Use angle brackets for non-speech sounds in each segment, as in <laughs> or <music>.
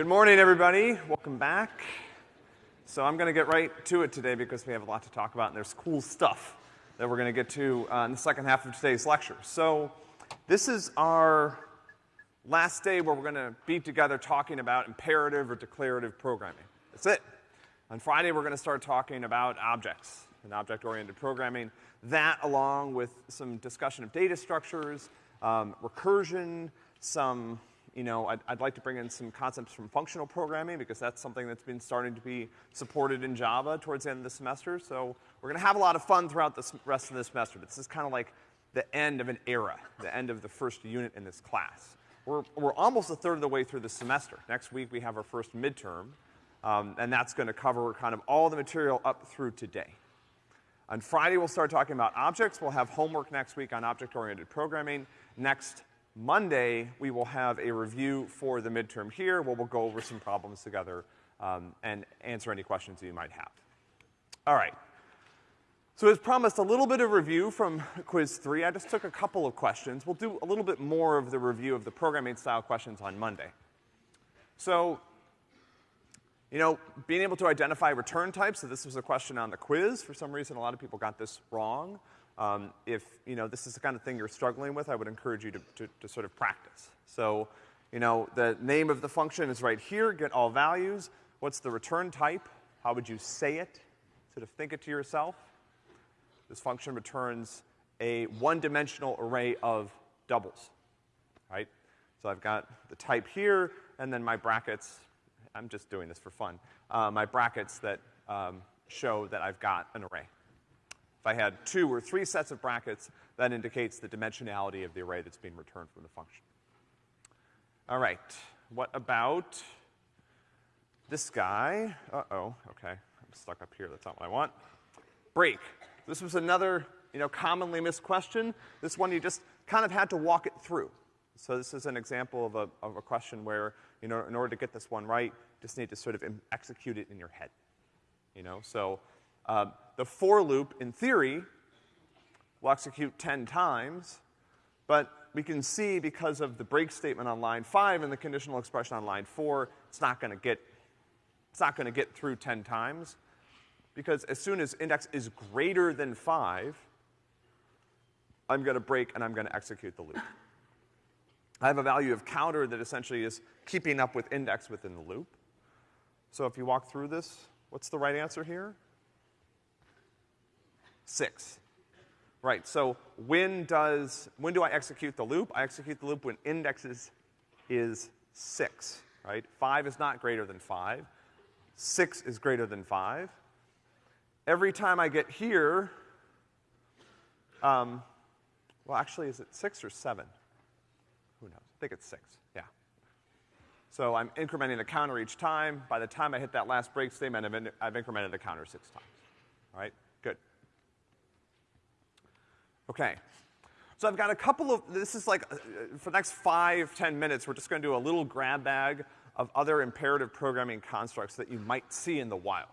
Good morning, everybody. Welcome back. So I'm gonna get right to it today because we have a lot to talk about and there's cool stuff that we're gonna get to uh, in the second half of today's lecture. So this is our last day where we're gonna be together talking about imperative or declarative programming. That's it. On Friday, we're gonna start talking about objects and object-oriented programming. That along with some discussion of data structures, um, recursion, some you know, I'd, I'd, like to bring in some concepts from functional programming because that's something that's been starting to be supported in Java towards the end of the semester. So we're gonna have a lot of fun throughout the rest of the semester. This is kind of like the end of an era, the end of the first unit in this class. We're, we're almost a third of the way through the semester. Next week we have our first midterm, um, and that's gonna cover kind of all the material up through today. On Friday, we'll start talking about objects. We'll have homework next week on object-oriented programming. Next Monday, we will have a review for the midterm here where we'll go over some problems together um, and answer any questions you might have. All right. So as promised, a little bit of review from quiz three. I just took a couple of questions. We'll do a little bit more of the review of the programming style questions on Monday. So, you know, being able to identify return types, so this was a question on the quiz. For some reason, a lot of people got this wrong. Um, if, you know, this is the kind of thing you're struggling with, I would encourage you to, to, to sort of practice. So, you know, the name of the function is right here, get all values. What's the return type? How would you say it? Sort of think it to yourself. This function returns a one-dimensional array of doubles, right? So I've got the type here, and then my brackets, I'm just doing this for fun, uh, my brackets that um, show that I've got an array. If I had two or three sets of brackets, that indicates the dimensionality of the array that's being returned from the function. All right. What about this guy? Uh-oh. Okay. I'm stuck up here. That's not what I want. Break. This was another, you know, commonly missed question. This one you just kind of had to walk it through. So this is an example of a, of a question where, you know, in order to get this one right, just need to sort of execute it in your head. You know, so uh, the for loop, in theory, will execute 10 times, but we can see because of the break statement on line 5 and the conditional expression on line 4, it's not gonna get, it's not gonna get through 10 times, because as soon as index is greater than 5, I'm gonna break and I'm gonna execute the loop. I have a value of counter that essentially is keeping up with index within the loop. So if you walk through this, what's the right answer here? Six. Right, so when does, when do I execute the loop? I execute the loop when index is, six, right? Five is not greater than five. Six is greater than five. Every time I get here, um, well, actually, is it six or seven? Who knows? I think it's six, yeah. So I'm incrementing the counter each time. By the time I hit that last break statement, I've, in, I've incremented the counter six times, all right? Okay. So I've got a couple of, this is like, uh, for the next five, ten minutes, we're just gonna do a little grab bag of other imperative programming constructs that you might see in the wild.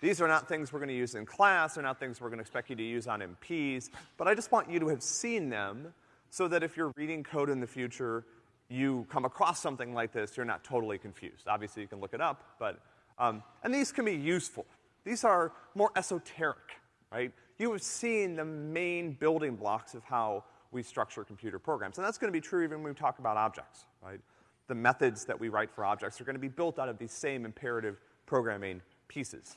These are not things we're gonna use in class, they're not things we're gonna expect you to use on MPs, but I just want you to have seen them so that if you're reading code in the future, you come across something like this, you're not totally confused. Obviously you can look it up, but, um, and these can be useful. These are more esoteric, right? You have seen the main building blocks of how we structure computer programs. And that's gonna be true even when we talk about objects, right? The methods that we write for objects are gonna be built out of these same imperative programming pieces.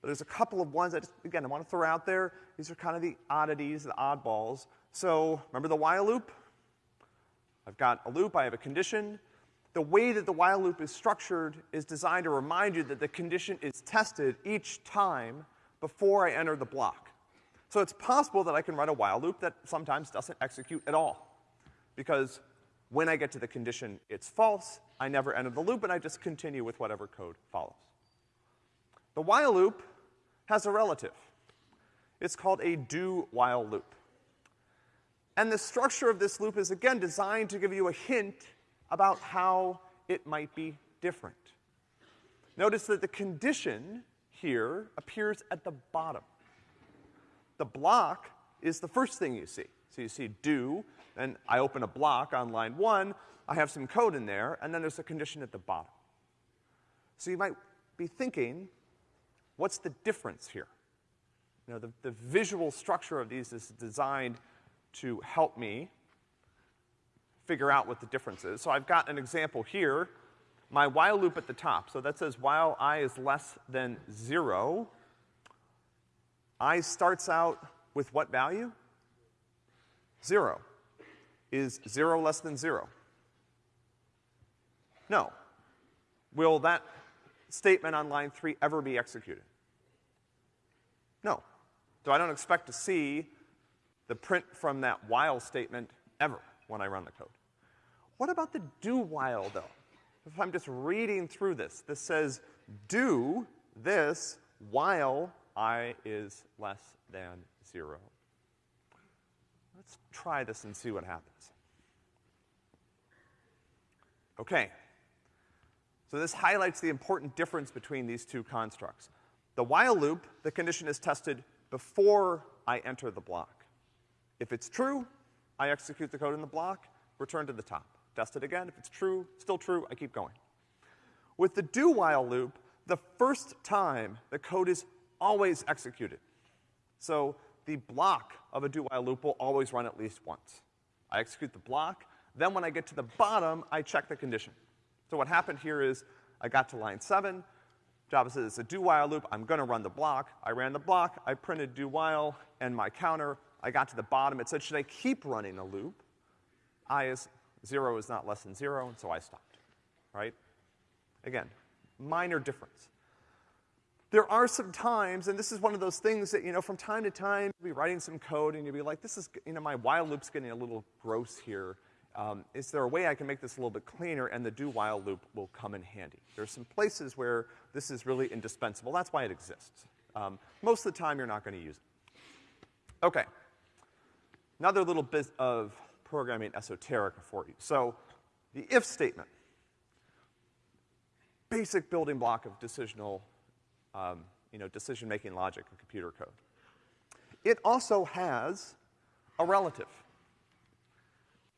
But there's a couple of ones that, just, again, I wanna throw out there. These are kind of the oddities, the oddballs. So, remember the while loop? I've got a loop, I have a condition. The way that the while loop is structured is designed to remind you that the condition is tested each time before I enter the block. So it's possible that I can write a while loop that sometimes doesn't execute at all. Because when I get to the condition it's false, I never enter the loop and I just continue with whatever code follows. The while loop has a relative. It's called a do while loop. And the structure of this loop is again designed to give you a hint about how it might be different. Notice that the condition here appears at the bottom. The block is the first thing you see. So you see do, and I open a block on line one, I have some code in there, and then there's a condition at the bottom. So you might be thinking, what's the difference here? You know, the, the visual structure of these is designed to help me figure out what the difference is. So I've got an example here, my while loop at the top. So that says while i is less than zero, i starts out with what value? Zero. Is zero less than zero? No. Will that statement on line three ever be executed? No. So I don't expect to see the print from that while statement ever when I run the code. What about the do while though? If I'm just reading through this, this says do this while i is less than zero. Let's try this and see what happens. Okay. So this highlights the important difference between these two constructs. The while loop, the condition is tested before I enter the block. If it's true, I execute the code in the block, return to the top. Test it again. If it's true, still true, I keep going. With the do while loop, the first time the code is always executed. So the block of a do while loop will always run at least once. I execute the block, then when I get to the bottom, I check the condition. So what happened here is I got to line seven, Java says it's a do while loop, I'm gonna run the block. I ran the block, I printed do while and my counter. I got to the bottom, it said, should I keep running a loop? I is, zero is not less than zero, and so I stopped, right? Again, minor difference. There are some times, and this is one of those things that, you know, from time to time, you'll be writing some code and you'll be like, this is, you know, my while loop's getting a little gross here. Um, is there a way I can make this a little bit cleaner and the do while loop will come in handy? There's some places where this is really indispensable. That's why it exists. Um, most of the time, you're not gonna use it. Okay. Another little bit of programming esoteric for you. So, the if statement. Basic building block of decisional um, you know, decision-making logic in computer code. It also has a relative.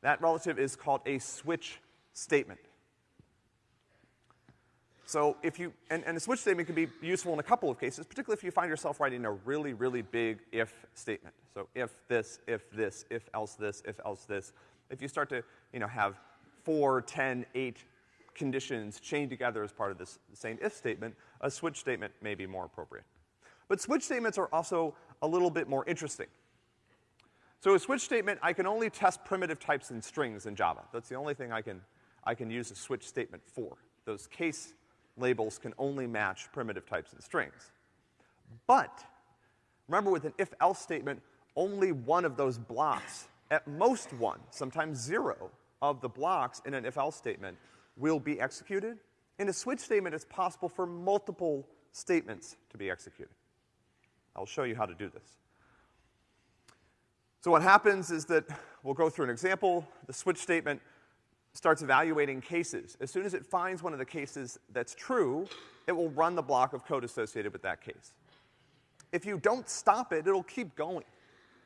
That relative is called a switch statement. So if you, and, and a switch statement can be useful in a couple of cases, particularly if you find yourself writing a really, really big if statement. So if this, if this, if else this, if else this. If you start to, you know, have four, ten, eight conditions chained together as part of this same if statement, a switch statement may be more appropriate. But switch statements are also a little bit more interesting. So a switch statement, I can only test primitive types in strings in Java. That's the only thing I can, I can use a switch statement for. Those case labels can only match primitive types in strings. But, remember with an if-else statement, only one of those blocks, at most one, sometimes zero, of the blocks in an if-else statement will be executed. In a switch statement, it's possible for multiple statements to be executed. I'll show you how to do this. So what happens is that we'll go through an example. The switch statement starts evaluating cases. As soon as it finds one of the cases that's true, it will run the block of code associated with that case. If you don't stop it, it'll keep going.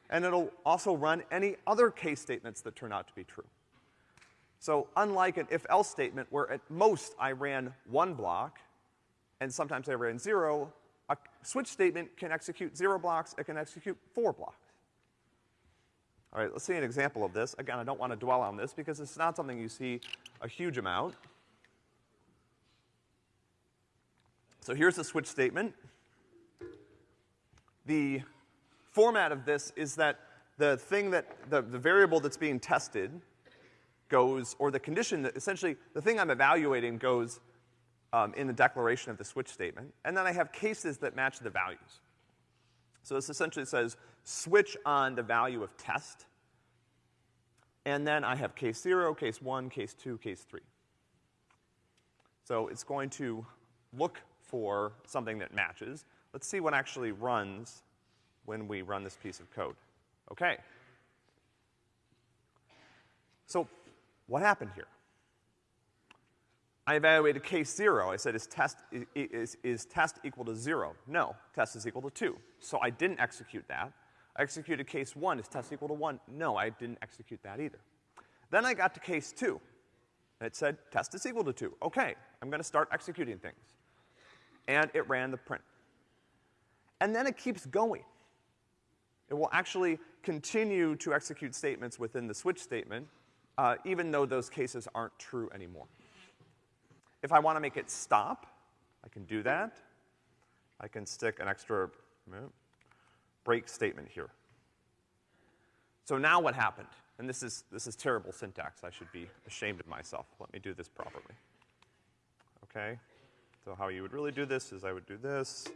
And it'll also run any other case statements that turn out to be true. So unlike an if-else statement where at most I ran one block, and sometimes I ran zero, a switch statement can execute zero blocks, it can execute four blocks. All right, let's see an example of this. Again, I don't want to dwell on this because it's not something you see a huge amount. So here's the switch statement. The format of this is that the thing that, the, the variable that's being tested goes, or the condition that essentially, the thing I'm evaluating goes um, in the declaration of the switch statement, and then I have cases that match the values. So this essentially says switch on the value of test, and then I have case zero, case one, case two, case three. So it's going to look for something that matches. Let's see what actually runs when we run this piece of code. Okay. So what happened here? I evaluated case zero. I said, is test, is, is test equal to zero? No, test is equal to two. So I didn't execute that. I executed case one. Is test equal to one? No, I didn't execute that either. Then I got to case two. And it said test is equal to two. Okay, I'm gonna start executing things. and it ran the print. And then it keeps going. It will actually continue to execute statements within the switch statement, uh, even though those cases aren't true anymore. If I wanna make it stop, I can do that. I can stick an extra break statement here. So now what happened? And this is, this is terrible syntax. I should be ashamed of myself. Let me do this properly. Okay? So how you would really do this is I would do this,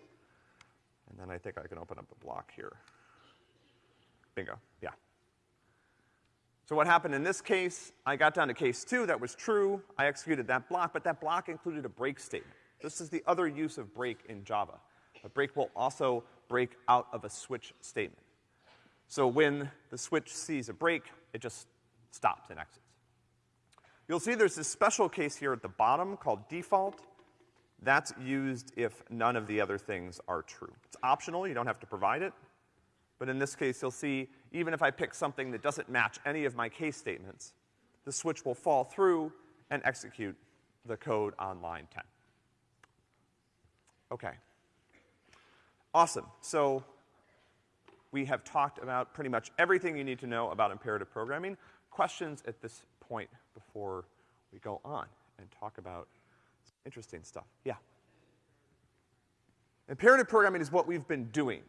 and then I think I can open up a block here. Bingo, yeah. So what happened in this case, I got down to case two, that was true, I executed that block, but that block included a break statement. This is the other use of break in Java. A break will also break out of a switch statement. So when the switch sees a break, it just stops and exits. You'll see there's this special case here at the bottom called default. That's used if none of the other things are true. It's optional, you don't have to provide it. But in this case, you'll see even if I pick something that doesn't match any of my case statements, the switch will fall through and execute the code on line 10. Okay. Awesome. So we have talked about pretty much everything you need to know about imperative programming. Questions at this point before we go on and talk about some interesting stuff? Yeah. Imperative programming is what we've been doing.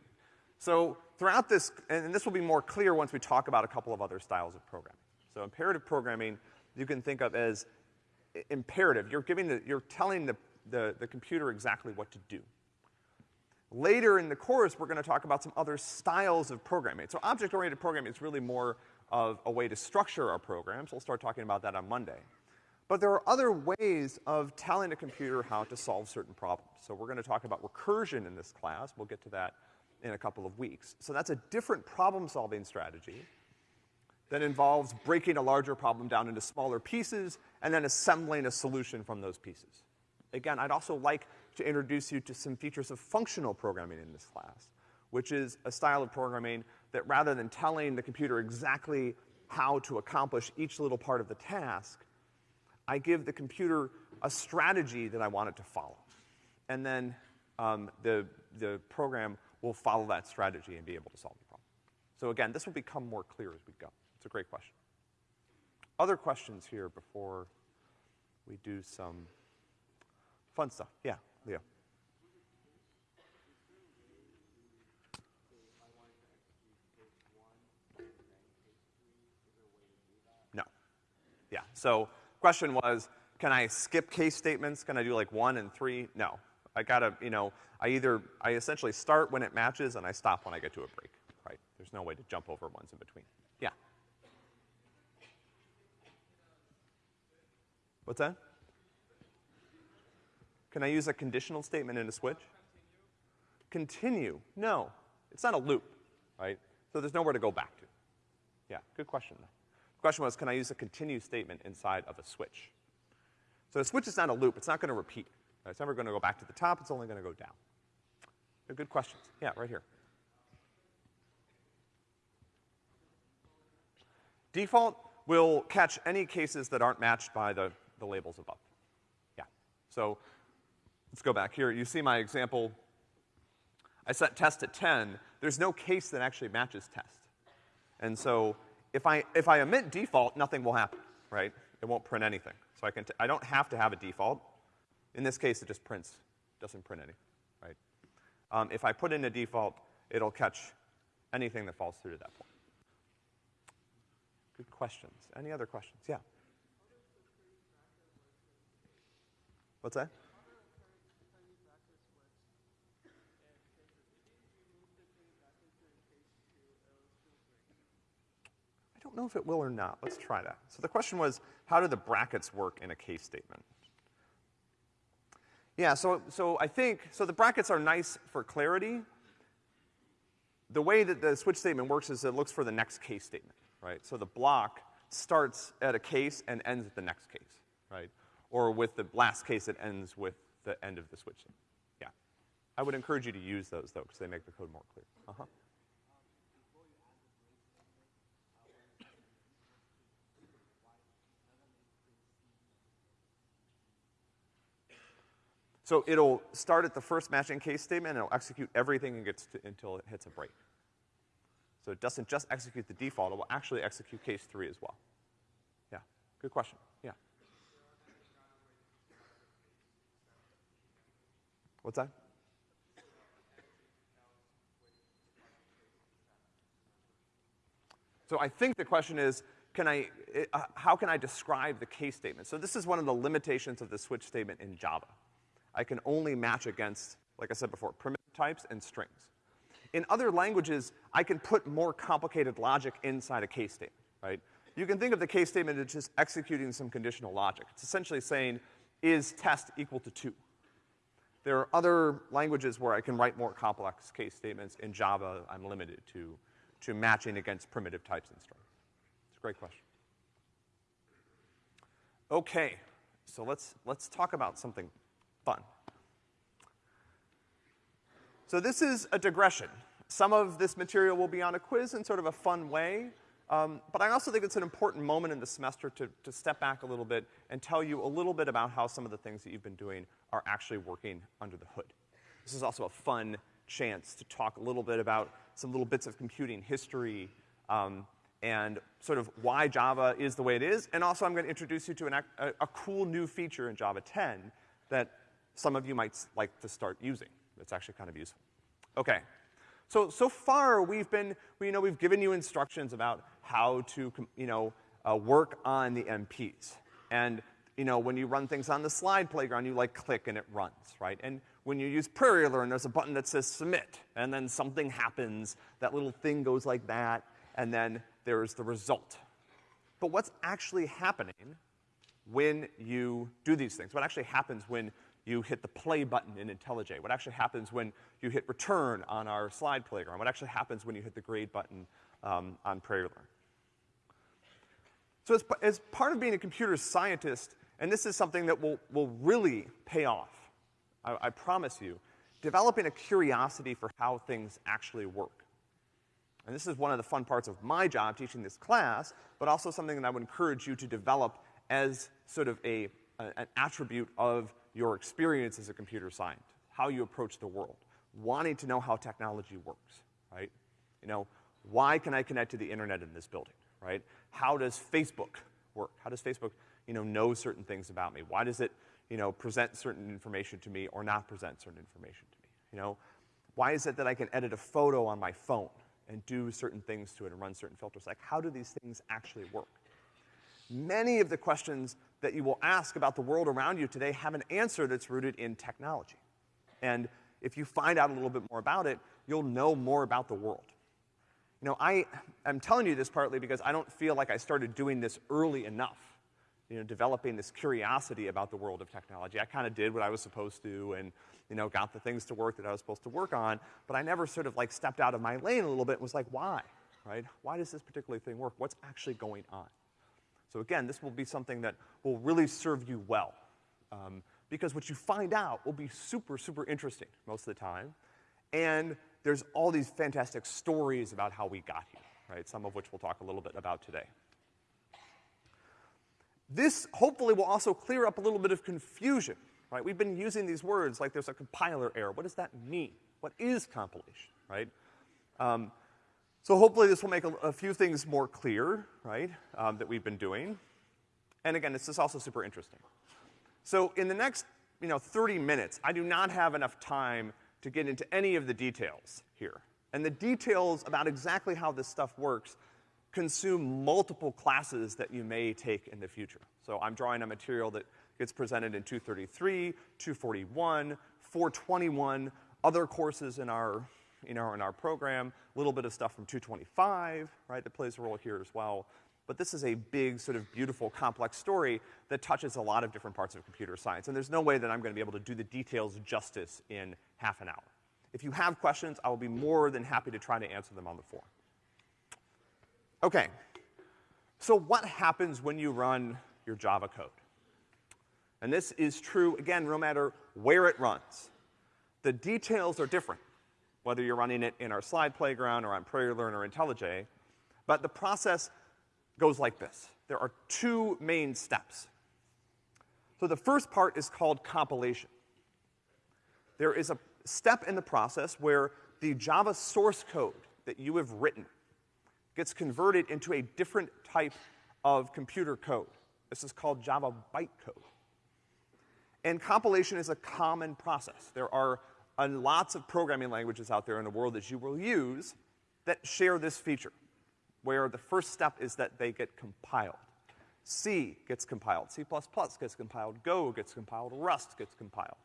So throughout this, and this will be more clear once we talk about a couple of other styles of programming. So imperative programming you can think of as imperative. You're giving the, you're telling the, the, the computer exactly what to do. Later in the course, we're gonna talk about some other styles of programming. So object-oriented programming is really more of a way to structure our programs. We'll start talking about that on Monday. But there are other ways of telling a computer how to solve certain problems. So we're gonna talk about recursion in this class. We'll get to that in a couple of weeks. So that's a different problem-solving strategy that involves breaking a larger problem down into smaller pieces and then assembling a solution from those pieces. Again, I'd also like to introduce you to some features of functional programming in this class, which is a style of programming that rather than telling the computer exactly how to accomplish each little part of the task, I give the computer a strategy that I want it to follow. And then um, the, the program will follow that strategy and be able to solve the problem. So again, this will become more clear as we go. It's a great question. Other questions here before we do some fun stuff? Yeah. Leo. No. Yeah. So question was, can I skip case statements? Can I do like one and three? No. I gotta, you know, I either, I essentially start when it matches and I stop when I get to a break, right? There's no way to jump over ones in between. Yeah. What's that? Can I use a conditional statement in a switch? Continue. No. It's not a loop, right? So there's nowhere to go back to. Yeah, good question. The question was, can I use a continue statement inside of a switch? So a switch is not a loop. It's not gonna repeat. Uh, it's never gonna go back to the top. It's only gonna go down. Good questions. Yeah, right here. Default will catch any cases that aren't matched by the, the labels above. Yeah. So Let's go back here. You see my example. I set test at 10. There's no case that actually matches test. And so if I, if I omit default, nothing will happen, right? It won't print anything. So I can, t I don't have to have a default. In this case, it just prints, doesn't print anything, right? Um, if I put in a default, it'll catch anything that falls through to that point. Good questions. Any other questions? Yeah. What's that? I don't know if it will or not. Let's try that. So the question was, how do the brackets work in a case statement? Yeah, so, so I think, so the brackets are nice for clarity. The way that the switch statement works is it looks for the next case statement, right? So the block starts at a case and ends at the next case, right? Or with the last case, it ends with the end of the switch statement. Yeah. I would encourage you to use those though, because they make the code more clear. Uh-huh. So it'll start at the first matching case statement and it'll execute everything and gets to, until it hits a break. So it doesn't just execute the default, it will actually execute case three as well. Yeah, good question, yeah. What's that? So I think the question is, can I, uh, how can I describe the case statement? So this is one of the limitations of the switch statement in Java. I can only match against, like I said before, primitive types and strings. In other languages, I can put more complicated logic inside a case statement, right? You can think of the case statement as just executing some conditional logic. It's essentially saying, is test equal to two? There are other languages where I can write more complex case statements. In Java, I'm limited to, to matching against primitive types and strings. It's a great question. Okay, so let's, let's talk about something fun. So this is a digression. Some of this material will be on a quiz in sort of a fun way, um, but I also think it's an important moment in the semester to, to step back a little bit and tell you a little bit about how some of the things that you've been doing are actually working under the hood. This is also a fun chance to talk a little bit about some little bits of computing history, um, and sort of why Java is the way it is, and also I'm gonna introduce you to an, a, a cool new feature in Java 10 that some of you might like to start using. It's actually kind of useful. Okay. So, so far we've been, you know, we've given you instructions about how to, you know, uh, work on the MPs. And, you know, when you run things on the slide playground, you like click and it runs, right? And when you use PrairieLearn, there's a button that says submit, and then something happens, that little thing goes like that, and then there's the result. But what's actually happening when you do these things? What actually happens when you hit the play button in IntelliJ, what actually happens when you hit return on our slide playground, what actually happens when you hit the grade button um, on PrairieLearn. So as, as part of being a computer scientist, and this is something that will, will really pay off, I, I promise you, developing a curiosity for how things actually work. And this is one of the fun parts of my job teaching this class, but also something that I would encourage you to develop as sort of a, a an attribute of your experience as a computer scientist, how you approach the world, wanting to know how technology works, right? You know, why can I connect to the internet in this building, right? How does Facebook work? How does Facebook, you know, know certain things about me? Why does it, you know, present certain information to me or not present certain information to me? You know, why is it that I can edit a photo on my phone and do certain things to it and run certain filters? Like, how do these things actually work? Many of the questions that you will ask about the world around you today have an answer that's rooted in technology. And if you find out a little bit more about it, you'll know more about the world. You know, I am telling you this partly because I don't feel like I started doing this early enough. You know, developing this curiosity about the world of technology. I kind of did what I was supposed to and, you know, got the things to work that I was supposed to work on, but I never sort of like stepped out of my lane a little bit and was like, why? Right? Why does this particular thing work? What's actually going on? So again, this will be something that will really serve you well. Um, because what you find out will be super, super interesting most of the time. And there's all these fantastic stories about how we got here, right? Some of which we'll talk a little bit about today. This hopefully will also clear up a little bit of confusion, right? We've been using these words like there's a compiler error. What does that mean? What is compilation, right? Um, so hopefully this will make a, a few things more clear, right, um, that we've been doing. And again, this is also super interesting. So in the next, you know, 30 minutes, I do not have enough time to get into any of the details here. And the details about exactly how this stuff works consume multiple classes that you may take in the future. So I'm drawing a material that gets presented in 233, 241, 421, other courses in our you know, in our program, a little bit of stuff from 225, right, that plays a role here as well. But this is a big, sort of beautiful, complex story that touches a lot of different parts of computer science. And there's no way that I'm gonna be able to do the details justice in half an hour. If you have questions, I will be more than happy to try to answer them on the forum. Okay. So what happens when you run your Java code? And this is true, again, no matter where it runs. The details are different whether you're running it in our slide playground or on PrairieLearn or IntelliJ. But the process goes like this. There are two main steps. So the first part is called compilation. there is a step in the process where the Java source code that you have written gets converted into a different type of computer code. This is called Java bytecode. And compilation is a common process. There are uh, lots of programming languages out there in the world that you will use that share this feature, where the first step is that they get compiled. C gets compiled, C++ gets compiled, Go gets compiled, Rust gets compiled.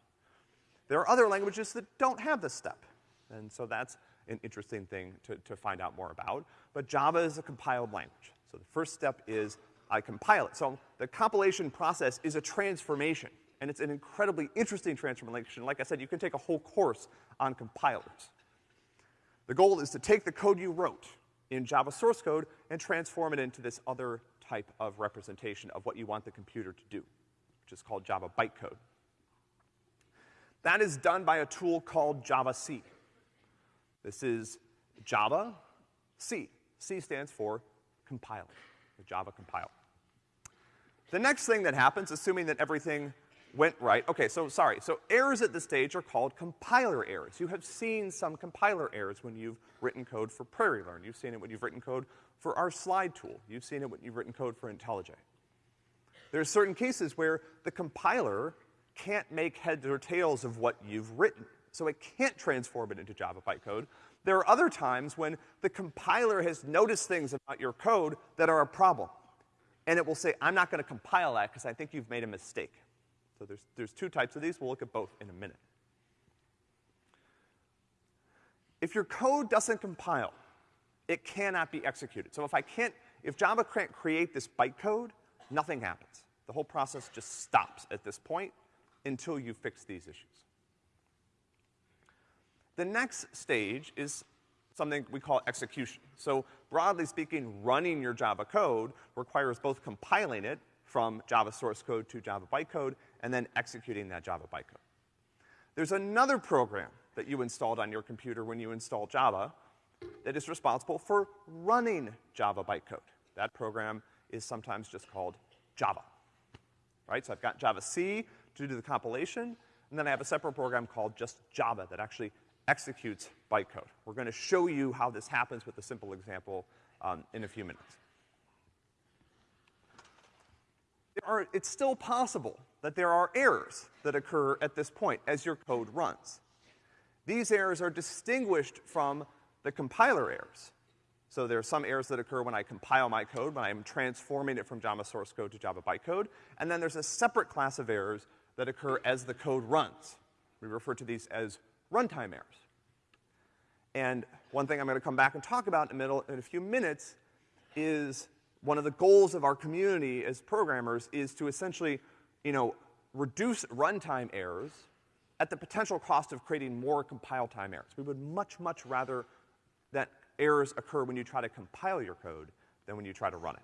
There are other languages that don't have this step, and so that's an interesting thing to, to find out more about. But Java is a compiled language. So the first step is I compile it. So the compilation process is a transformation, and it's an incredibly interesting transformation. Like I said, you can take a whole course on compilers. The goal is to take the code you wrote in Java source code and transform it into this other type of representation of what you want the computer to do, which is called Java bytecode. That is done by a tool called javac. This is Java C. C stands for compiler, the Java compiler. The next thing that happens, assuming that everything went right, okay, so sorry, so errors at this stage are called compiler errors. You have seen some compiler errors when you've written code for PrairieLearn. You've seen it when you've written code for our slide tool. You've seen it when you've written code for IntelliJ. There are certain cases where the compiler can't make heads or tails of what you've written, so it can't transform it into Java bytecode. There are other times when the compiler has noticed things about your code that are a problem. And it will say, I'm not gonna compile that because I think you've made a mistake. So there's, there's two types of these. We'll look at both in a minute. If your code doesn't compile, it cannot be executed. So if I can't, if Java can't create this bytecode, nothing happens. The whole process just stops at this point until you fix these issues. The next stage is something we call execution. So broadly speaking, running your Java code requires both compiling it from Java source code to Java bytecode and then executing that Java bytecode. There's another program that you installed on your computer when you install Java that is responsible for running Java bytecode. That program is sometimes just called Java. Right? So I've got Java C to do the compilation, and then I have a separate program called just Java that actually executes bytecode. We're gonna show you how this happens with a simple example um, in a few minutes. Are, it's still possible that there are errors that occur at this point as your code runs. These errors are distinguished from the compiler errors. So there are some errors that occur when I compile my code, when I'm transforming it from Java source code to Java bytecode, and then there's a separate class of errors that occur as the code runs. We refer to these as runtime errors. And one thing I'm gonna come back and talk about in middle, in a few minutes is one of the goals of our community as programmers is to essentially, you know, reduce runtime errors at the potential cost of creating more compile time errors. We would much, much rather that errors occur when you try to compile your code than when you try to run it.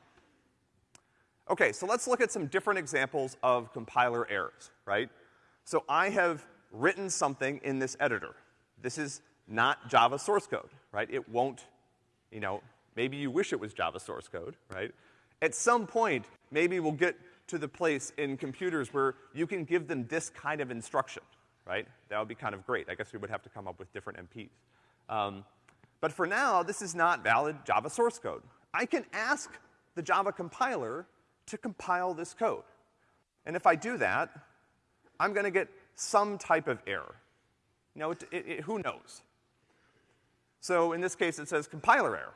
Okay, so let's look at some different examples of compiler errors, right? So I have written something in this editor. This is not Java source code, right? It won't, you know, maybe you wish it was Java source code, right? At some point, maybe we'll get to the place in computers where you can give them this kind of instruction, right? That would be kind of great. I guess we would have to come up with different MPs. Um, but for now, this is not valid Java source code. I can ask the Java compiler to compile this code. And if I do that, I'm gonna get some type of error. You know, it, it, it, who knows? So in this case, it says compiler error,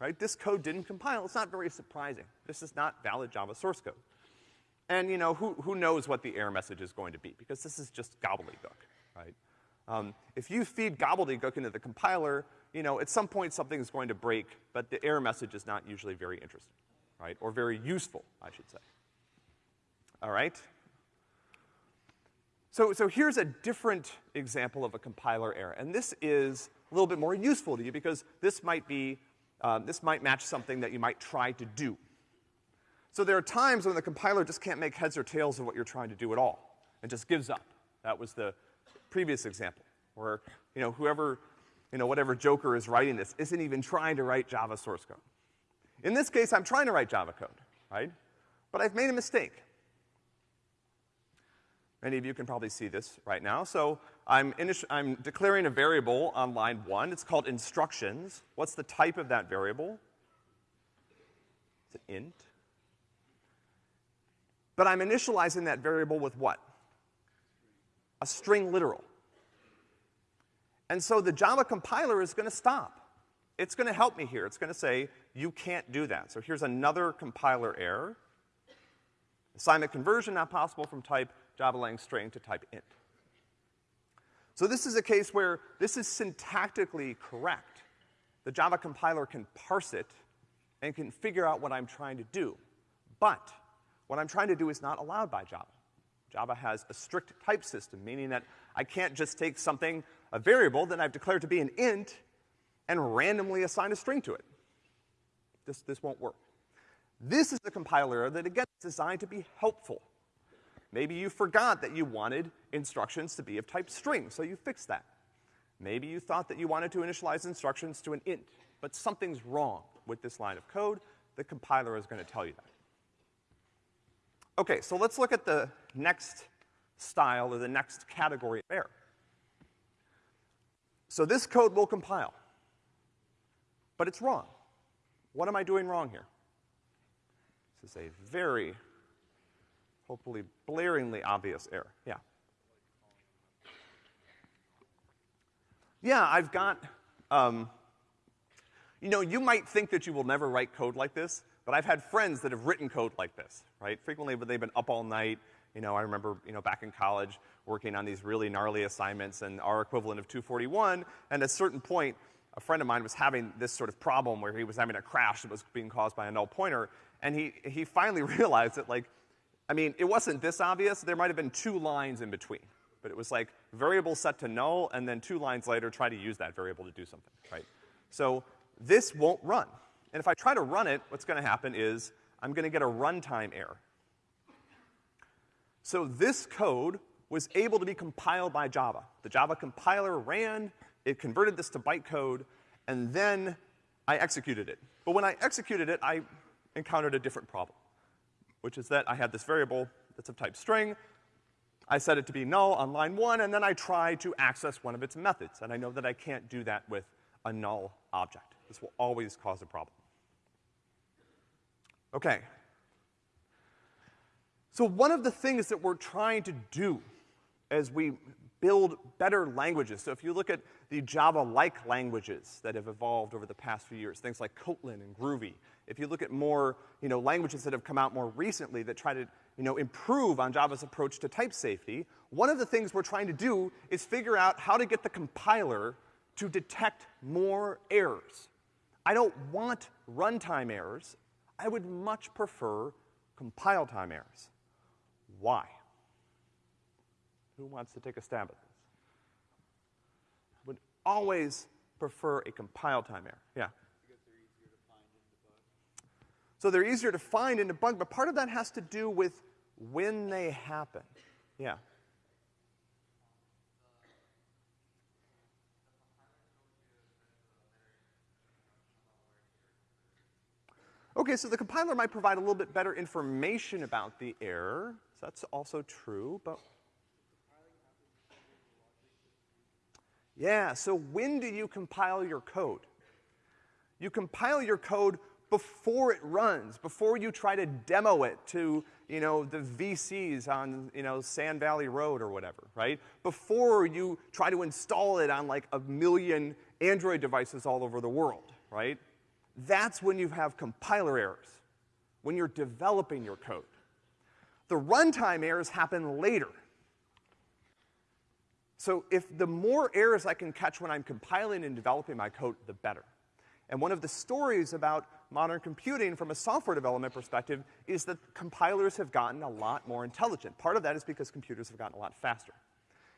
right? This code didn't compile. It's not very surprising. This is not valid Java source code. And, you know, who, who knows what the error message is going to be? Because this is just gobbledygook, right? Um, if you feed gobbledygook into the compiler, you know, at some point something is going to break, but the error message is not usually very interesting, right? Or very useful, I should say. All right? So, so here's a different example of a compiler error, and this is a little bit more useful to you because this might be, um, this might match something that you might try to do. So there are times when the compiler just can't make heads or tails of what you're trying to do at all. It just gives up. That was the previous example, where, you know, whoever, you know, whatever joker is writing this isn't even trying to write Java source code. In this case, I'm trying to write Java code, right? But I've made a mistake. Many of you can probably see this right now. So I'm, I'm declaring a variable on line one. It's called instructions. What's the type of that variable? It's an int. But I'm initializing that variable with what? A string literal. And so the Java compiler is gonna stop. It's gonna help me here. It's gonna say, you can't do that. So here's another compiler error. Assignment conversion not possible from type Java lang string to type int. So this is a case where this is syntactically correct. The Java compiler can parse it and can figure out what I'm trying to do. But what I'm trying to do is not allowed by Java. Java has a strict type system, meaning that I can't just take something, a variable that I've declared to be an int, and randomly assign a string to it. This, this won't work. This is a compiler that, again, is designed to be helpful. Maybe you forgot that you wanted instructions to be of type string, so you fixed that. Maybe you thought that you wanted to initialize instructions to an int, but something's wrong with this line of code. The compiler is gonna tell you that. Okay, so let's look at the next style or the next category of error. So this code will compile, but it's wrong. What am I doing wrong here? This is a very, hopefully blaringly obvious error. Yeah. Yeah, I've got, um, you know, you might think that you will never write code like this, but I've had friends that have written code like this, right? Frequently, but they've been up all night. You know, I remember, you know, back in college working on these really gnarly assignments and our equivalent of 241, and at a certain point, a friend of mine was having this sort of problem where he was having a crash that was being caused by a null pointer, and he, he finally <laughs> realized that, like, I mean, it wasn't this obvious. There might have been two lines in between. But it was like variable set to null, and then two lines later, try to use that variable to do something, right? So this won't run. And if I try to run it, what's gonna happen is I'm gonna get a runtime error. So this code was able to be compiled by Java. The Java compiler ran, it converted this to bytecode, and then I executed it. But when I executed it, I encountered a different problem, which is that I had this variable that's of type string. I set it to be null on line one, and then I try to access one of its methods. And I know that I can't do that with a null object. This will always cause a problem. Okay. So one of the things that we're trying to do as we build better languages. So if you look at the Java-like languages that have evolved over the past few years, things like Kotlin and Groovy, if you look at more, you know, languages that have come out more recently that try to, you know, improve on Java's approach to type safety, one of the things we're trying to do is figure out how to get the compiler to detect more errors. I don't want runtime errors. I would much prefer compile time errors. Why? Who wants to take a stab at this? I would always prefer a compile time error. Yeah. So they're easier to find and debug, but part of that has to do with when they happen. Yeah. Okay, so the compiler might provide a little bit better information about the error. So that's also true, but Yeah, so when do you compile your code? You compile your code before it runs, before you try to demo it to, you know, the VCs on, you know, Sand Valley Road or whatever, right? Before you try to install it on like a million Android devices all over the world, right? That's when you have compiler errors, when you're developing your code. The runtime errors happen later. So if the more errors I can catch when I'm compiling and developing my code, the better. And one of the stories about modern computing from a software development perspective is that compilers have gotten a lot more intelligent. Part of that is because computers have gotten a lot faster.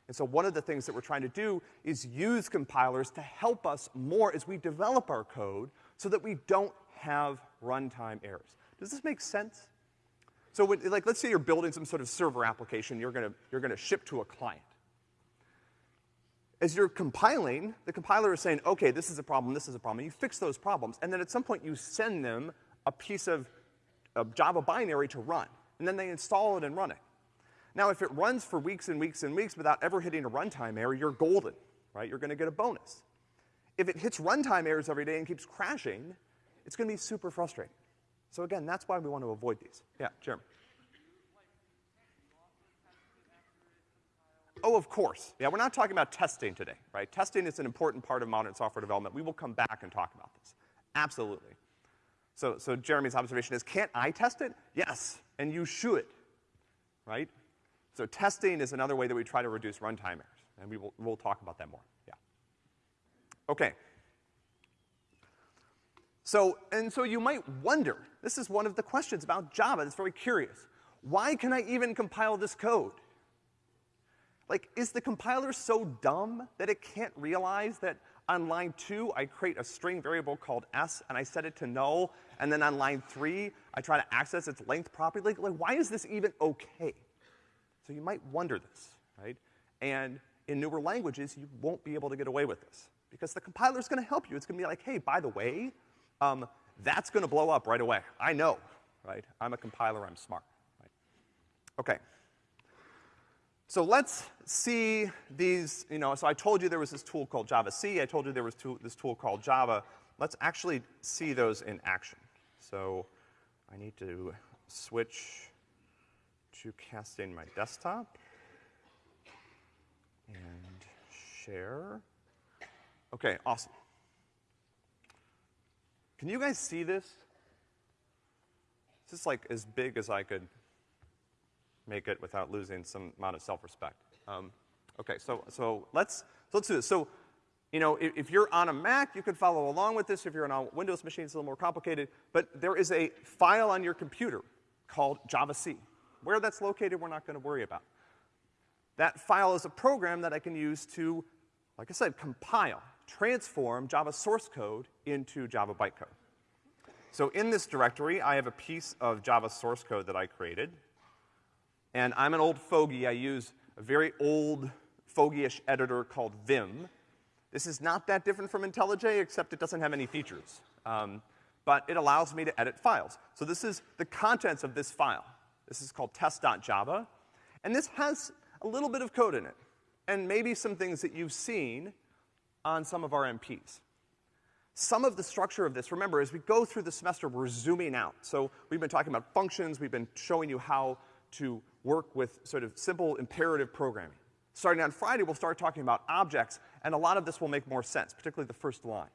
And so one of the things that we're trying to do is use compilers to help us more as we develop our code so that we don't have runtime errors. Does this make sense? So when, like, let's say you're building some sort of server application you're gonna, you're gonna ship to a client as you're compiling, the compiler is saying, okay, this is a problem, this is a problem, you fix those problems, and then at some point you send them a piece of, of Java binary to run, and then they install it and run it. Now, if it runs for weeks and weeks and weeks without ever hitting a runtime error, you're golden, right? You're gonna get a bonus. If it hits runtime errors every day and keeps crashing, it's gonna be super frustrating. So again, that's why we want to avoid these. Yeah, Jeremy. Oh, of course. Yeah, we're not talking about testing today, right? Testing is an important part of modern software development. We will come back and talk about this. Absolutely. So, so Jeremy's observation is, can't I test it? Yes, and you should, right? So testing is another way that we try to reduce runtime errors, and we will, we'll talk about that more, yeah. Okay. So, and so you might wonder, this is one of the questions about Java that's very curious. Why can I even compile this code? Like, is the compiler so dumb that it can't realize that on line two, I create a string variable called s and I set it to null, and then on line three, I try to access its length properly? Like, like why is this even okay? So you might wonder this, right? And in newer languages, you won't be able to get away with this. Because the compiler's gonna help you. It's gonna be like, hey, by the way, um, that's gonna blow up right away. I know, right? I'm a compiler, I'm smart, right? Okay. So let's see these, you know, so I told you there was this tool called javac, I told you there was tool, this tool called Java. Let's actually see those in action. So I need to switch to casting my desktop and share. Okay, awesome. Can you guys see this? This is like as big as I could make it without losing some amount of self-respect. Um, okay, so, so let's, so let's do this. So, you know, if, if, you're on a Mac, you can follow along with this. If you're on a Windows machine, it's a little more complicated. But there is a file on your computer called javac. Where that's located, we're not gonna worry about. That file is a program that I can use to, like I said, compile, transform Java source code into Java bytecode. So in this directory, I have a piece of Java source code that I created. And I'm an old fogey. I use a very old fogey-ish editor called Vim. This is not that different from IntelliJ, except it doesn't have any features. Um, but it allows me to edit files. So this is the contents of this file. This is called test.java. And this has a little bit of code in it. And maybe some things that you've seen on some of our MPs. Some of the structure of this, remember, as we go through the semester, we're zooming out. So we've been talking about functions, we've been showing you how to work with sort of simple imperative programming. Starting on Friday, we'll start talking about objects, and a lot of this will make more sense, particularly the first line.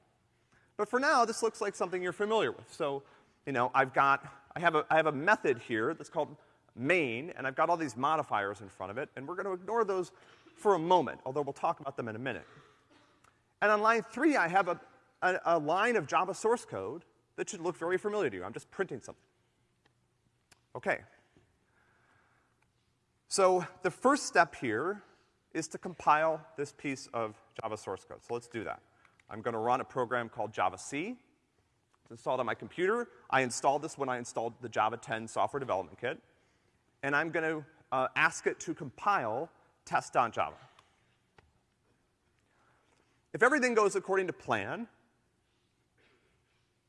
But for now, this looks like something you're familiar with. So, you know, I've got, I have a, I have a method here that's called main, and I've got all these modifiers in front of it, and we're gonna ignore those for a moment, although we'll talk about them in a minute. And on line three, I have a, a, a line of Java source code that should look very familiar to you. I'm just printing something. Okay, so the first step here is to compile this piece of Java source code. So let's do that. I'm gonna run a program called javac. It's installed on my computer. I installed this when I installed the Java 10 software development kit. And I'm gonna uh, ask it to compile test.java. If everything goes according to plan,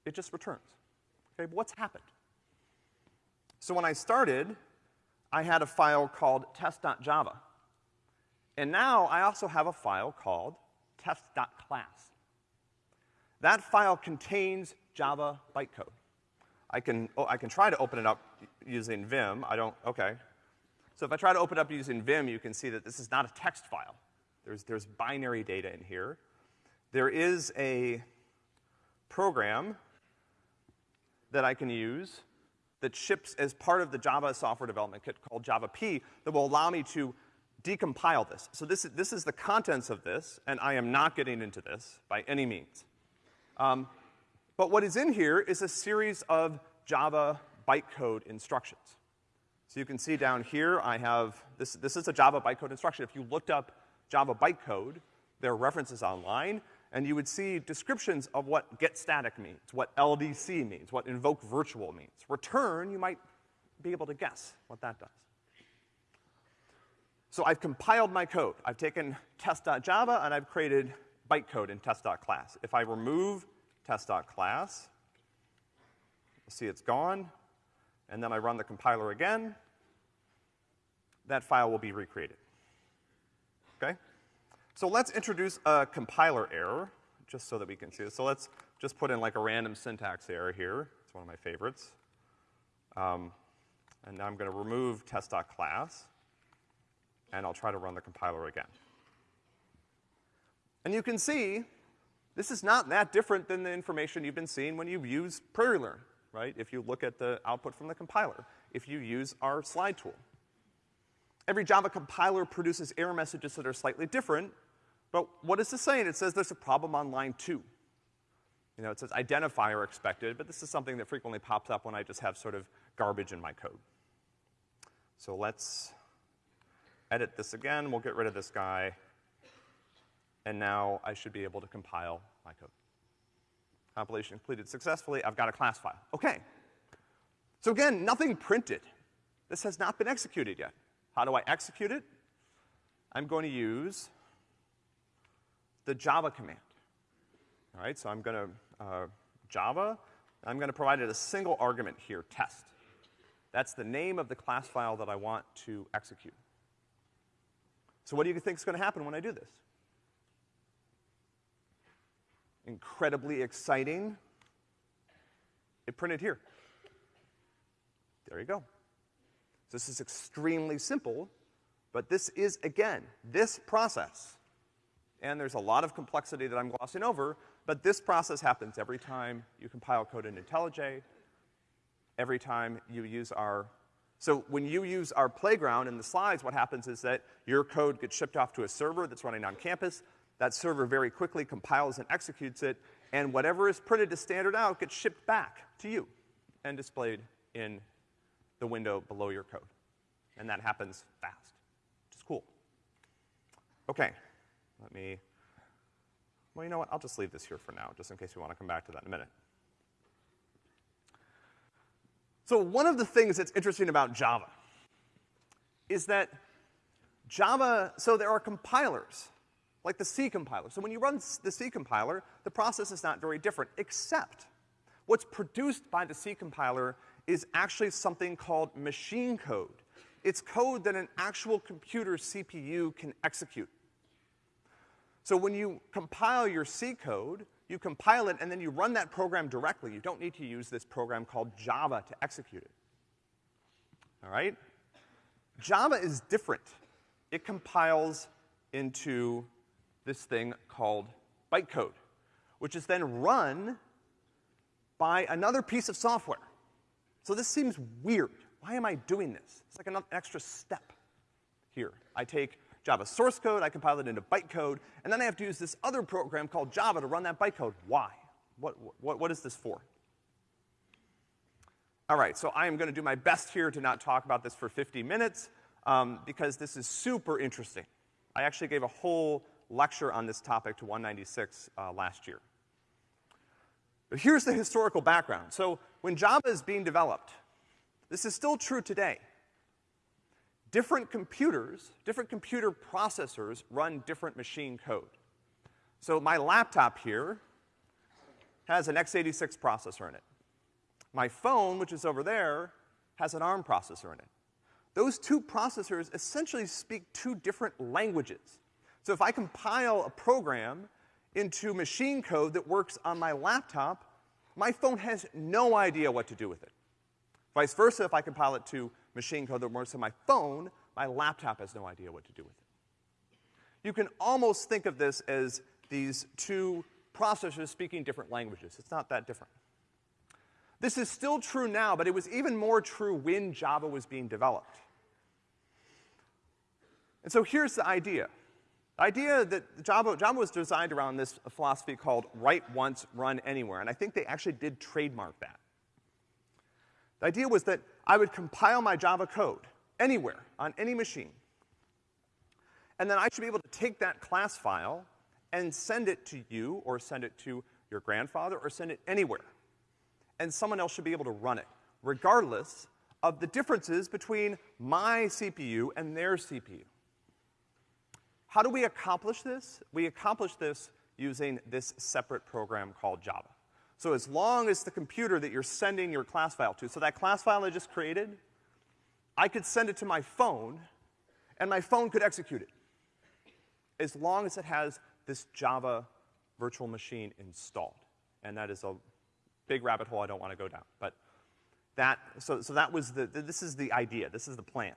it just returns. Okay, but what's happened? So when I started, I had a file called test.java. And now I also have a file called test.class. That file contains Java bytecode. I can, oh, I can try to open it up using Vim. I don't, okay. So if I try to open it up using Vim, you can see that this is not a text file. There's, there's binary data in here. There is a program that I can use that ships as part of the Java software development kit called javap that will allow me to decompile this. So this is, this is the contents of this, and I am not getting into this by any means. Um, but what is in here is a series of Java bytecode instructions. So you can see down here I have, this, this is a Java bytecode instruction. If you looked up Java bytecode, there are references online, and you would see descriptions of what get static means, what LDC means, what invoke virtual means. Return, you might be able to guess what that does. So I've compiled my code. I've taken test.java and I've created bytecode in test.class. If I remove test.class, you'll see it's gone, and then I run the compiler again, that file will be recreated. So let's introduce a compiler error, just so that we can see this. So let's just put in like a random syntax error here. It's one of my favorites. Um, and now I'm gonna remove test.class, and I'll try to run the compiler again. And you can see, this is not that different than the information you've been seeing when you use PrairieLearn, right? If you look at the output from the compiler, if you use our slide tool. Every Java compiler produces error messages that are slightly different, but what is this saying? It says there's a problem on line two. You know, it says identifier expected, but this is something that frequently pops up when I just have sort of garbage in my code. So let's edit this again. We'll get rid of this guy. And now I should be able to compile my code. Compilation completed successfully. I've got a class file. Okay. So again, nothing printed. This has not been executed yet. How do I execute it? I'm going to use the Java command. All right, so I'm gonna, uh, Java, I'm gonna provide it a single argument here, test. That's the name of the class file that I want to execute. So what do you think is gonna happen when I do this? Incredibly exciting. It printed here. There you go. So this is extremely simple, but this is, again, this process. And there's a lot of complexity that I'm glossing over, but this process happens every time you compile code in IntelliJ, every time you use our, so when you use our playground in the slides, what happens is that your code gets shipped off to a server that's running on campus. That server very quickly compiles and executes it, and whatever is printed to standard out gets shipped back to you and displayed in the window below your code. And that happens fast, which is cool. Okay, let me, well, you know what? I'll just leave this here for now, just in case we want to come back to that in a minute. So one of the things that's interesting about Java is that Java, so there are compilers, like the C compiler. So when you run the C compiler, the process is not very different, except what's produced by the C compiler is actually something called machine code. It's code that an actual computer CPU can execute. So when you compile your C code, you compile it and then you run that program directly. You don't need to use this program called Java to execute it. All right? Java is different. It compiles into this thing called bytecode, which is then run by another piece of software. So this seems weird. Why am I doing this? It's like an extra step here. I take Java source code, I compile it into bytecode, and then I have to use this other program called Java to run that bytecode. Why? What, what, what is this for? All right, so I am gonna do my best here to not talk about this for 50 minutes, um, because this is super interesting. I actually gave a whole lecture on this topic to 196 uh, last year. But here's the historical background. So when Java is being developed, this is still true today different computers, different computer processors run different machine code. So my laptop here has an x86 processor in it. My phone, which is over there, has an ARM processor in it. Those two processors essentially speak two different languages. So if I compile a program into machine code that works on my laptop, my phone has no idea what to do with it. Vice versa, if I compile it to machine code that works on my phone, my laptop has no idea what to do with it. You can almost think of this as these two processors speaking different languages. It's not that different. This is still true now, but it was even more true when Java was being developed. And so here's the idea. The idea that Java, Java was designed around this philosophy called write once, run anywhere, and I think they actually did trademark that. The idea was that I would compile my Java code anywhere, on any machine. And then I should be able to take that class file and send it to you, or send it to your grandfather, or send it anywhere. And someone else should be able to run it, regardless of the differences between my CPU and their CPU. How do we accomplish this? We accomplish this using this separate program called Java. So as long as the computer that you're sending your class file to, so that class file I just created, I could send it to my phone and my phone could execute it. As long as it has this Java virtual machine installed. And that is a big rabbit hole I don't want to go down. But that, so, so that was the, this is the idea, this is the plan.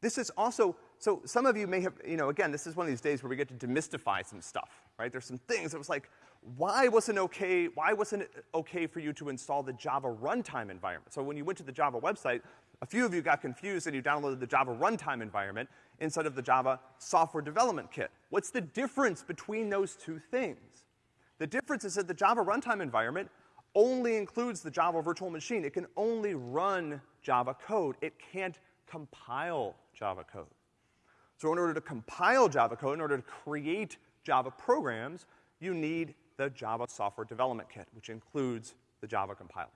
This is also, so some of you may have, you know, again, this is one of these days where we get to demystify some stuff, right? There's some things that was like, why wasn't okay, why wasn't it okay for you to install the Java runtime environment? So when you went to the Java website, a few of you got confused and you downloaded the Java runtime environment instead of the Java software development kit. What's the difference between those two things? The difference is that the Java runtime environment only includes the Java virtual machine. It can only run Java code. It can't compile Java code. So in order to compile Java code, in order to create Java programs, you need the Java software development kit, which includes the Java compiler.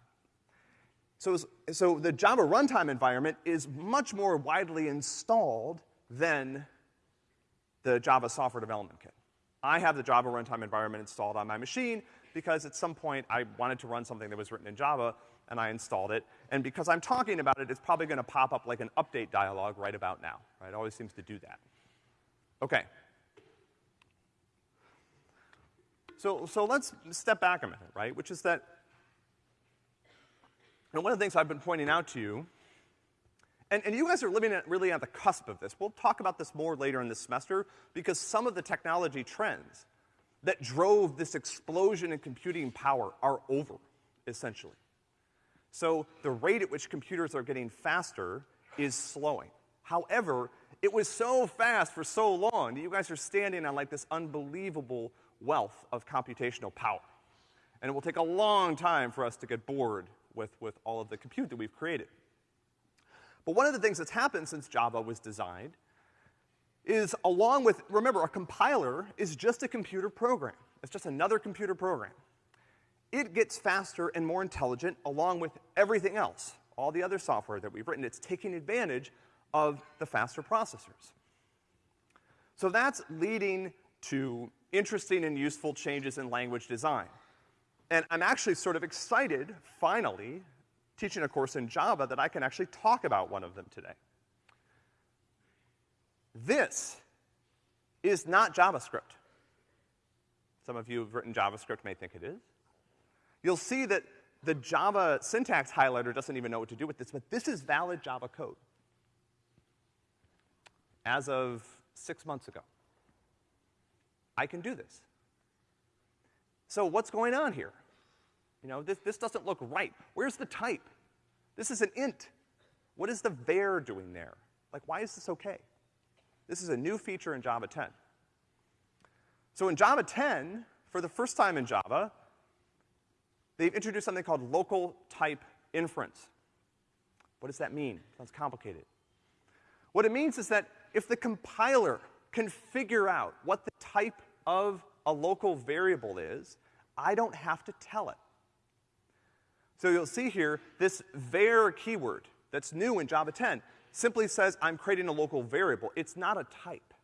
So, so the Java runtime environment is much more widely installed than the Java software development kit. I have the Java runtime environment installed on my machine because at some point I wanted to run something that was written in Java and I installed it. And because I'm talking about it, it's probably gonna pop up like an update dialog right about now, right? It always seems to do that. Okay. So, so let's step back a minute, right? Which is that, and one of the things I've been pointing out to you, and, and you guys are living at, really at the cusp of this. We'll talk about this more later in this semester because some of the technology trends that drove this explosion in computing power are over, essentially. So the rate at which computers are getting faster is slowing. However, it was so fast for so long that you guys are standing on like this unbelievable wealth of computational power. And it will take a long time for us to get bored with, with all of the compute that we've created. But one of the things that's happened since Java was designed is along with, remember, a compiler is just a computer program. It's just another computer program. It gets faster and more intelligent along with everything else, all the other software that we've written. It's taking advantage of the faster processors. So that's leading to interesting and useful changes in language design. And I'm actually sort of excited, finally, teaching a course in Java that I can actually talk about one of them today. This is not JavaScript. Some of you who've written JavaScript may think it is. You'll see that the Java syntax highlighter doesn't even know what to do with this, but this is valid Java code. As of six months ago. I can do this. So what's going on here? You know, this, this doesn't look right. Where's the type? This is an int. What is the var doing there? Like, why is this okay? This is a new feature in Java 10. So in Java 10, for the first time in Java, they've introduced something called local type inference. What does that mean? Sounds complicated. What it means is that if the compiler can figure out what the type of a local variable is, I don't have to tell it. So you'll see here, this var keyword that's new in Java 10 simply says I'm creating a local variable. It's not a type.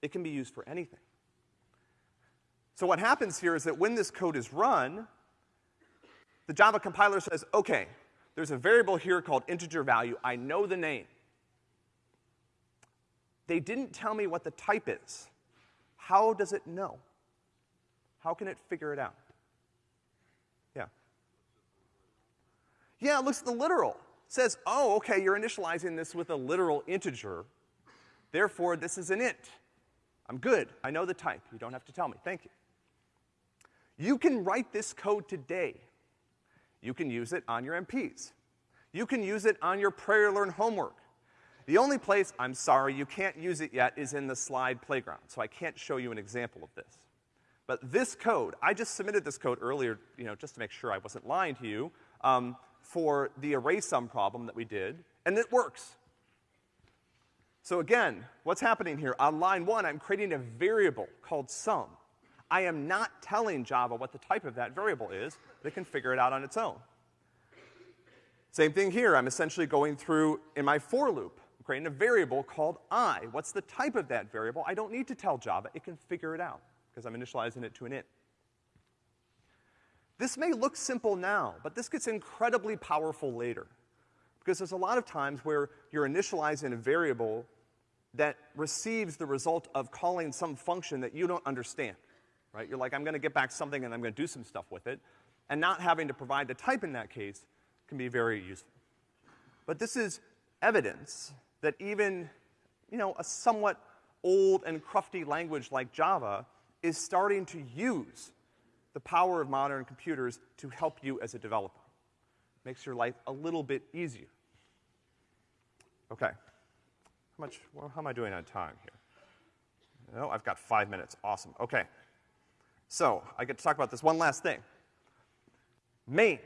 It can be used for anything. So what happens here is that when this code is run, the Java compiler says, okay, there's a variable here called integer value. I know the name. They didn't tell me what the type is. How does it know? How can it figure it out? Yeah. Yeah, it looks at the literal. It says, oh, okay, you're initializing this with a literal integer. Therefore, this is an int. I'm good. I know the type. You don't have to tell me. Thank you. You can write this code today. You can use it on your MPs. You can use it on your PrairieLearn homework. The only place, I'm sorry, you can't use it yet is in the slide playground, so I can't show you an example of this. But this code, I just submitted this code earlier, you know, just to make sure I wasn't lying to you, um, for the array sum problem that we did, and it works. So again, what's happening here? On line one, I'm creating a variable called sum. I am not telling Java what the type of that variable is, it can figure it out on its own. Same thing here, I'm essentially going through in my for loop creating a variable called i. What's the type of that variable? I don't need to tell Java, it can figure it out, because I'm initializing it to an int. This may look simple now, but this gets incredibly powerful later. Because there's a lot of times where you're initializing a variable that receives the result of calling some function that you don't understand, right? You're like, I'm gonna get back something and I'm gonna do some stuff with it. And not having to provide the type in that case can be very useful. But this is evidence that even, you know, a somewhat old and crufty language like Java is starting to use the power of modern computers to help you as a developer. Makes your life a little bit easier. Okay. How much, well, how am I doing on time here? No, I've got five minutes. Awesome. Okay. So, I get to talk about this one last thing. Main.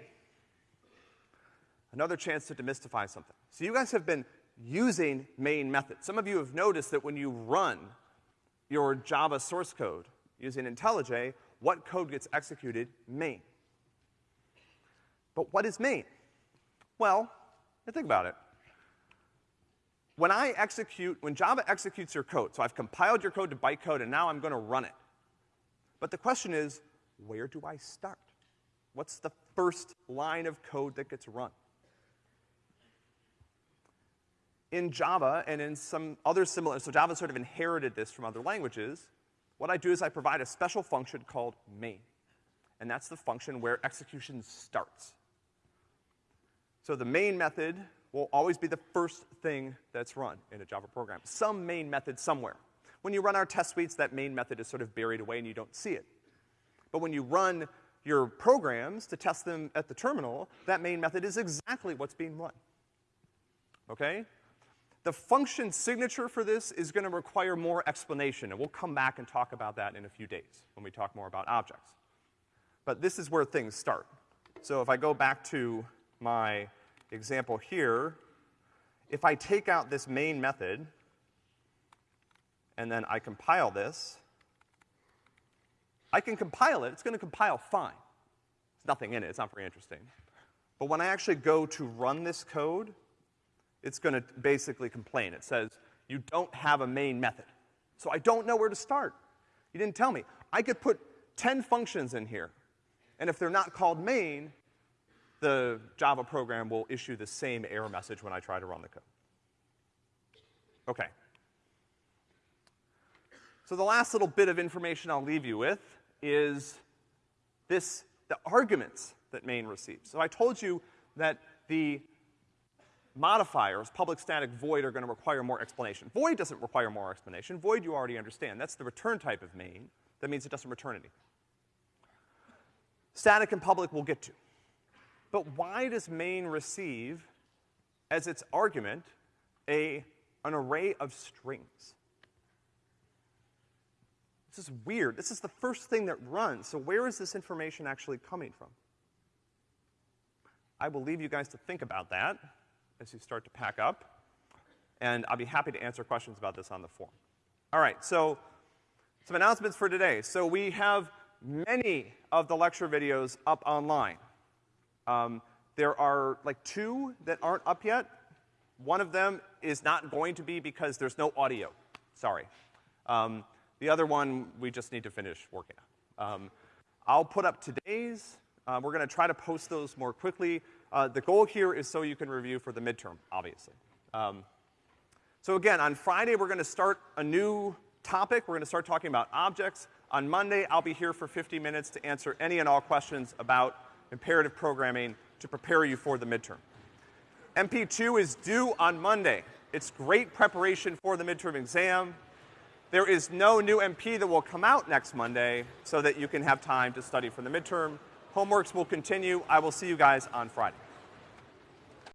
Another chance to demystify something. So you guys have been using main methods. Some of you have noticed that when you run your Java source code using IntelliJ, what code gets executed? Main. But what is main? Well, think about it. When I execute, when Java executes your code, so I've compiled your code to bytecode and now I'm gonna run it. But the question is, where do I start? What's the first line of code that gets run? In Java and in some other similar, so Java sort of inherited this from other languages, what I do is I provide a special function called main. And that's the function where execution starts. So the main method will always be the first thing that's run in a Java program. Some main method somewhere. When you run our test suites, that main method is sort of buried away and you don't see it. But when you run your programs to test them at the terminal, that main method is exactly what's being run. Okay? The function signature for this is gonna require more explanation, and we'll come back and talk about that in a few days when we talk more about objects. But this is where things start. So if I go back to my example here, if I take out this main method, and then I compile this, I can compile it, it's gonna compile fine. There's nothing in it, it's not very interesting. But when I actually go to run this code, it's gonna basically complain. It says, you don't have a main method. So I don't know where to start. You didn't tell me. I could put 10 functions in here, and if they're not called main, the Java program will issue the same error message when I try to run the code. Okay. So the last little bit of information I'll leave you with is this, the arguments that main receives. So I told you that the modifiers, public static void, are gonna require more explanation. Void doesn't require more explanation. Void you already understand. That's the return type of main. That means it doesn't return anything. Static and public we'll get to. But why does main receive, as its argument, a, an array of strings? This is weird. This is the first thing that runs. So where is this information actually coming from? I will leave you guys to think about that as you start to pack up. And I'll be happy to answer questions about this on the forum. All right, so some announcements for today. So we have many of the lecture videos up online. Um, there are like two that aren't up yet. One of them is not going to be because there's no audio. Sorry. Um, the other one, we just need to finish working on. Um, I'll put up today's. Uh, we're gonna try to post those more quickly. Uh, the goal here is so you can review for the midterm, obviously. Um, so again, on Friday, we're gonna start a new topic. We're gonna start talking about objects. On Monday, I'll be here for 50 minutes to answer any and all questions about imperative programming to prepare you for the midterm. MP2 is due on Monday. It's great preparation for the midterm exam. There is no new MP that will come out next Monday so that you can have time to study for the midterm. Homeworks will continue. I will see you guys on Friday.